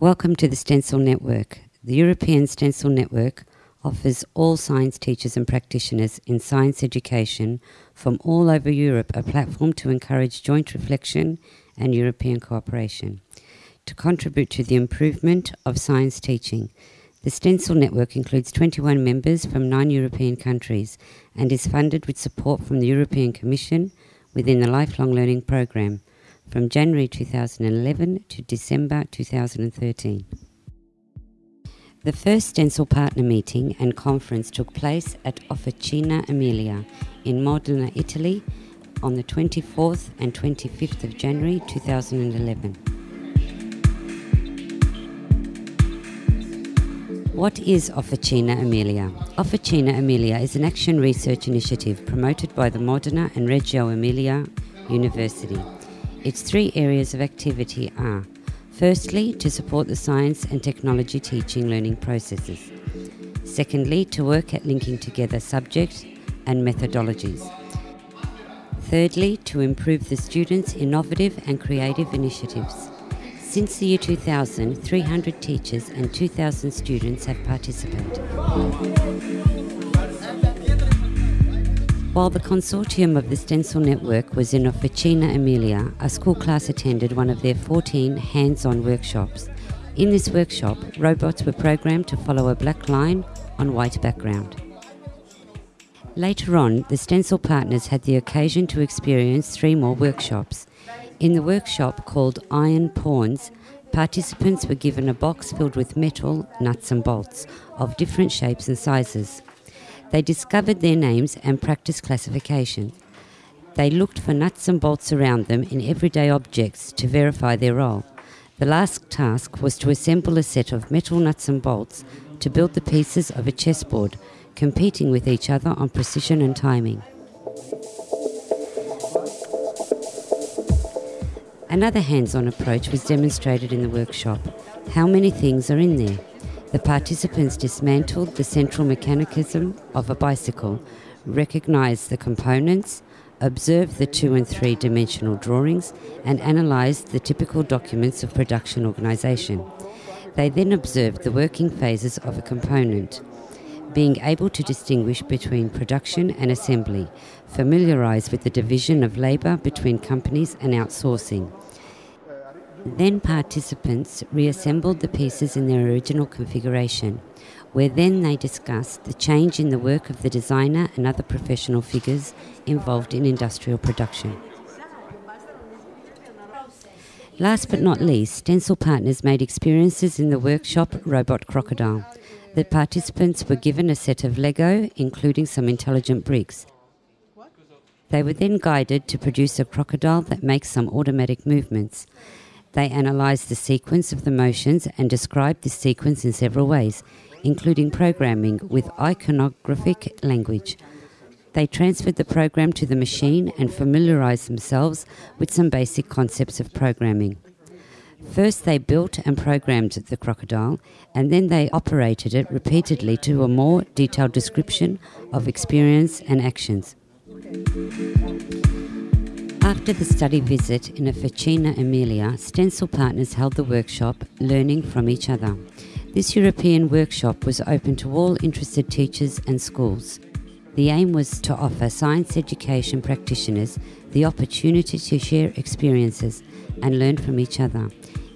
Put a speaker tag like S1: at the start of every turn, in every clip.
S1: Welcome to the Stencil Network. The European Stencil Network offers all science teachers and practitioners in science education from all over Europe a platform to encourage joint reflection and European cooperation. To contribute to the improvement of science teaching, the Stencil Network includes 21 members from nine European countries and is funded with support from the European Commission within the Lifelong Learning Programme from January 2011 to December 2013. The first Stencil partner meeting and conference took place at Officina Emilia in Modena, Italy on the 24th and 25th of January 2011. What is Officina Emilia? Officina Emilia is an action research initiative promoted by the Modena and Reggio Emilia University its three areas of activity are firstly, to support the science and technology teaching learning processes, secondly, to work at linking together subjects and methodologies, thirdly, to improve the students' innovative and creative initiatives. Since the year 2000, 300 teachers and 2,000 students have participated. While the consortium of the Stencil Network was in Officina Emilia, a school class attended one of their 14 hands on workshops. In this workshop, robots were programmed to follow a black line on white background. Later on, the Stencil partners had the occasion to experience three more workshops. In the workshop called Iron Pawns, participants were given a box filled with metal, nuts, and bolts of different shapes and sizes. They discovered their names and practiced classification. They looked for nuts and bolts around them in everyday objects to verify their role. The last task was to assemble a set of metal nuts and bolts to build the pieces of a chessboard, competing with each other on precision and timing. Another hands on approach was demonstrated in the workshop. How many things are in there? The participants dismantled the central mechanism of a bicycle, recognized the components, observed the two and three dimensional drawings, and analysed the typical documents of production organisation. They then observed the working phases of a component, being able to distinguish between production and assembly, familiarised with the division of labour between companies and outsourcing. Then participants reassembled the pieces in their original configuration, where then they discussed the change in the work of the designer and other professional figures involved in industrial production. Last but not least, Stencil Partners made experiences in the workshop Robot Crocodile. The participants were given a set of Lego, including some intelligent bricks. They were then guided to produce a crocodile that makes some automatic movements. They analysed the sequence of the motions and described this sequence in several ways, including programming with iconographic language. They transferred the program to the machine and familiarised themselves with some basic concepts of programming. First, they built and programmed the crocodile, and then they operated it repeatedly to a more detailed description of experience and actions. After the study visit in Officina Emilia, Stencil Partners held the workshop Learning from Each Other. This European workshop was open to all interested teachers and schools. The aim was to offer science education practitioners the opportunity to share experiences and learn from each other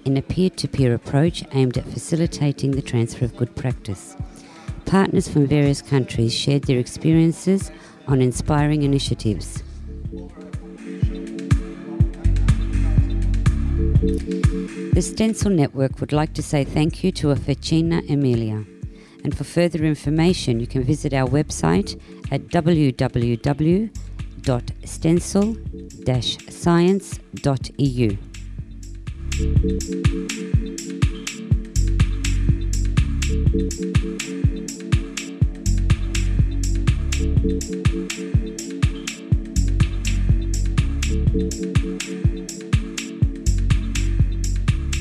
S1: in a peer to peer approach aimed at facilitating the transfer of good practice. Partners from various countries shared their experiences on inspiring initiatives. The Stencil Network would like to say thank you to Officina Emilia. And for further information, you can visit our website at www.stencil-science.eu.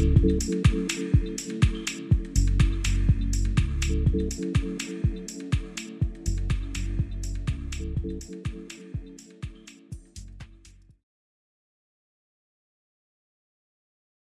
S1: Thank you.